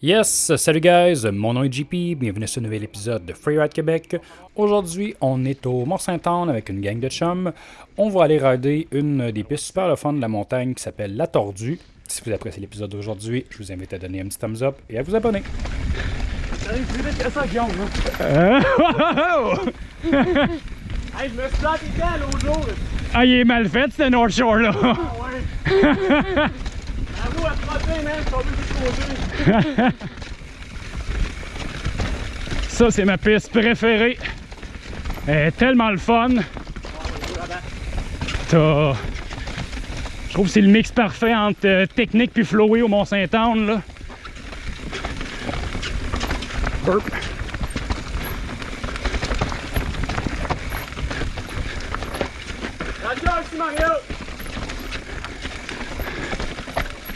Yes, salut guys, mon nom est JP, bienvenue sur ce nouvel épisode de Freeride Québec. Aujourd'hui, on est au Mont-Saint-Anne avec une gang de chums. On va aller rider une des pistes super le fun de la montagne qui s'appelle La Tordue. Si vous appréciez l'épisode d'aujourd'hui, je vous invite à donner un petit thumbs up et à vous abonner. Hey, je me suis planté dedans l'autre jour. Ah, il est mal fait, ce North Shore là. Ah ouais. Frotté, man. Ça, c'est ma piste préférée. Elle est tellement le fun. T'as- Je trouve que c'est le mix parfait entre euh, technique puis flowy au Mont-Saint-Anne là. Burp.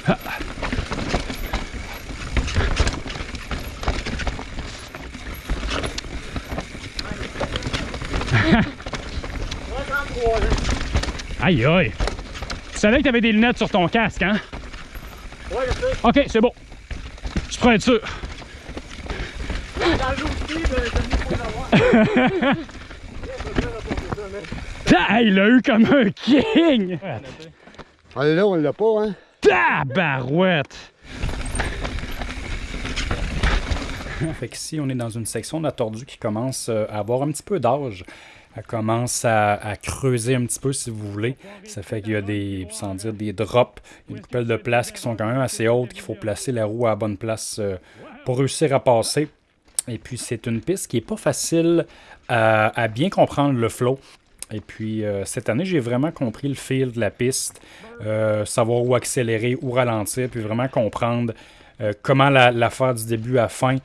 Ici, Aïe aïe. Tu savais que t'avais des lunettes sur ton casque, hein? Ouais, je sais. Ok, c'est bon. Je pourrais être sûr. Ah, il l'a eu comme un king! Ah là, on l'a pas, hein? Tabarouette! Fait qu'ici, on est dans une section de la tordue qui commence euh, à avoir un petit peu d'âge. Elle commence à, creuser un petit peu, si vous voulez. Ça fait qu'il y a des, sans dire des drops, une coupelle de place qui sont quand même assez hautes, qu'il faut placer la roue à la bonne place euh, pour réussir à passer. Et puis, c'est une piste qui est pas facile à, bien comprendre le flow. Et puis, euh, cette année, j'ai vraiment compris le fil de la piste, savoir où accélérer, où ralentir, puis vraiment comprendre comment la, la faire du début à la fin,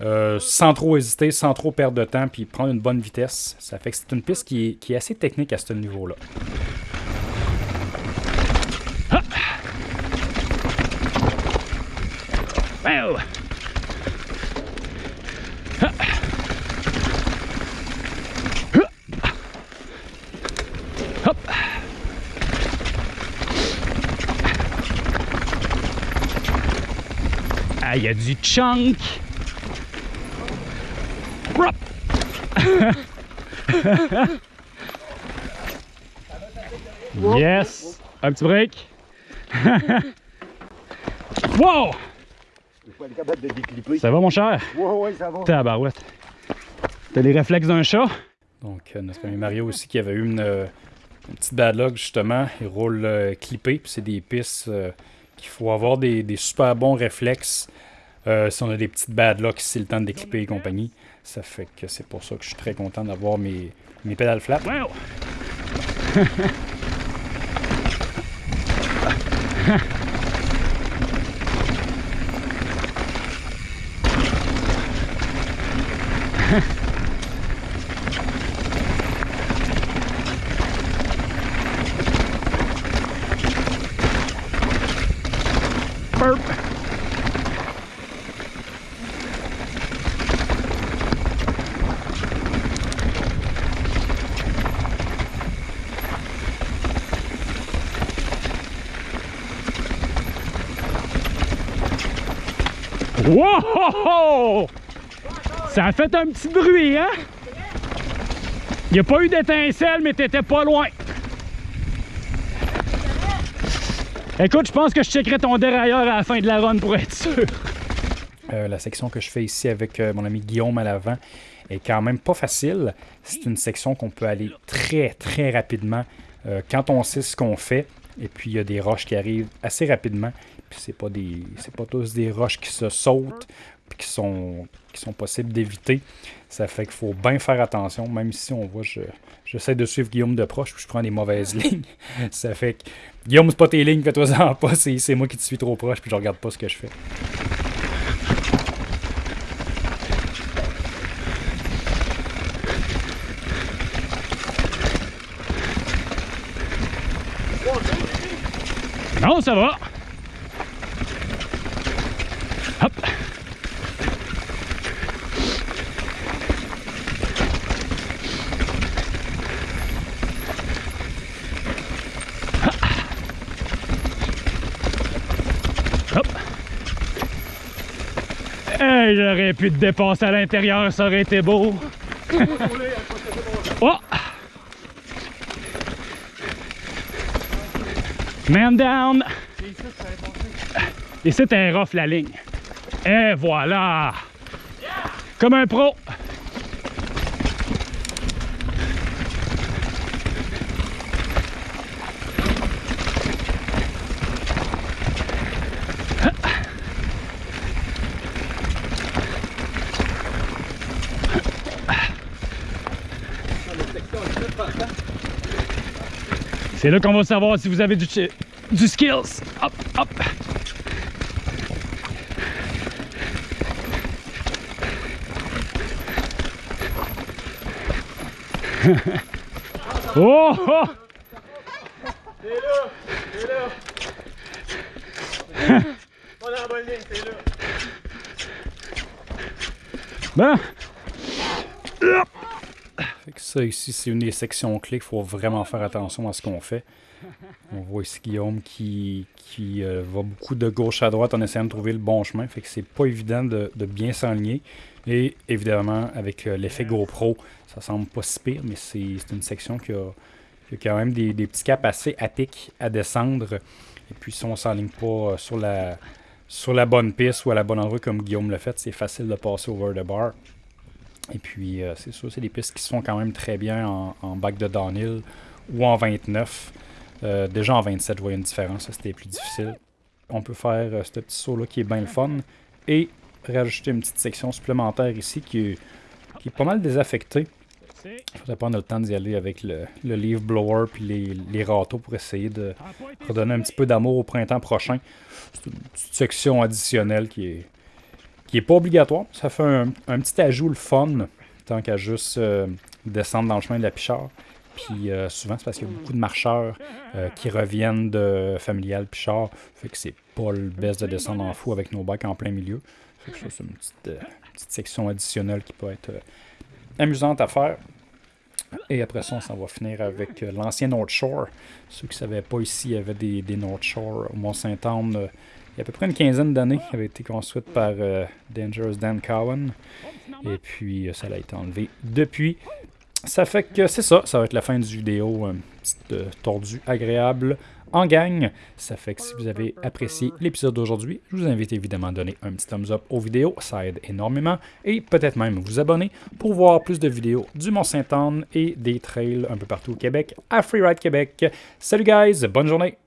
euh, sans trop hésiter, sans trop perdre de temps, puis prendre une bonne vitesse. Ça fait que c'est une piste qui est, assez technique à ce niveau-là. Ah, il y a du chunk! Yes! Un petit break. wow! Ça va, mon cher? Ouais, ouais, ça va. Tabarouette. T'as les réflexes d'un chat? Donc, euh, notre ami Mario aussi qui avait eu une, euh, une petite bad luck, justement. Il roule euh, clippé, puis c'est des pistes euh, qu'il faut avoir des, des super bons réflexes. Euh, si on a des petites bad luck, si c'est le temps de déclipper et compagnie. Ça fait que c'est pour ça que je suis très content d'avoir mes, mes pédales flat. Wow! Wow! Ça a fait un petit bruit, hein? Il n'y a pas eu d'étincelle, mais t'étais pas loin. Écoute, je pense que je checkerai ton dérailleur à la fin de la run pour être sûr. Euh, la section que je fais ici avec euh, mon ami Guillaume à l'avant est quand même pas facile. C'est une section qu'on peut aller très très rapidement euh, quand on sait ce qu'on fait. Et puis il y a des roches qui arrivent assez rapidement. Puis c'est pas des. C'est pas tous des roches qui se sautent puis qui sont, qui sont possibles d'éviter. Ça fait qu'il faut bien faire attention, même si on voit, je, j'essaie de suivre Guillaume de proche, puis je prends des mauvaises lignes. Ça fait que Guillaume, c'est pas tes lignes, fais-toi en pas, c'est, moi qui te suis trop proche, puis je regarde pas ce que je fais. Non, ça va. Hop. Hop. Hey, j'aurais pu te dépasser à l'intérieur, ça aurait été beau. Oh! Man down! Ici, t'es rough la ligne. Et voilà! Comme un pro! C'est là qu'on va savoir si vous avez du, du skills. Hop, hop. oh! C'est là! C'est là! C'est là! Ben, ça ici, c'est une des sections clés qu'il faut vraiment faire attention à ce qu'on fait. On voit ici Guillaume qui, qui euh, va beaucoup de gauche à droite en essayant de trouver le bon chemin. Fait que c'est pas évident de, de bien s'enligner. Et évidemment, avec euh, l'effet GoPro, ça semble pas si pire, mais c'est une section qui a, quand même des, petits caps assez à à descendre. Et puis si on s'enligne pas euh, sur la, sur la bonne piste ou à la bonne endroit comme Guillaume l'a fait, c'est facile de passer over the bar. Et puis, euh, c'est sûr, c'est des pistes qui se font quand même très bien en, bac de downhill ou en 29. Euh, déjà en 27, je voyais une différence. C'était plus difficile. On peut faire ce petit saut-là qui est bien le fun. Et rajouter une petite section supplémentaire ici qui est, pas mal désaffectée. Il faudrait prendre le temps d'y aller avec le, le leaf blower puis les, les râteaux pour essayer de redonner un petit peu d'amour au printemps prochain. C'est une petite section additionnelle qui est, qui est pas obligatoire. Ça fait un, un petit ajout le fun, tant qu'à juste euh, descendre dans le chemin de la Pichard. Puis euh, souvent, c'est parce qu'il y a beaucoup de marcheurs euh, qui reviennent de familial Pichard. Fait que c'est pas le best de descendre en fou avec nos bacs en plein milieu. C'est une petite, euh, petite section additionnelle qui peut être euh, amusante à faire. Et après ça, on s'en va finir avec euh, l'ancien North Shore. Ceux qui ne savaient pas ici, il y avait des, des North Shore au Mont-Saint-Anne. euh, il y a à peu près une quinzaine d'années. Il avait été construite par euh, Dangerous Dan Cowan. Et puis, euh, ça a été enlevé depuis. Ça fait que c'est ça. Ça va être la fin du vidéo. Un petit euh, tordu agréable en gang. Ça fait que si vous avez apprécié l'épisode d'aujourd'hui, je vous invite évidemment à donner un petit thumbs up aux vidéos. Ça aide énormément. Et peut-être même vous abonner pour voir plus de vidéos du Mont-Saint-Anne et des trails un peu partout au Québec à Freeride Québec. Salut guys, bonne journée!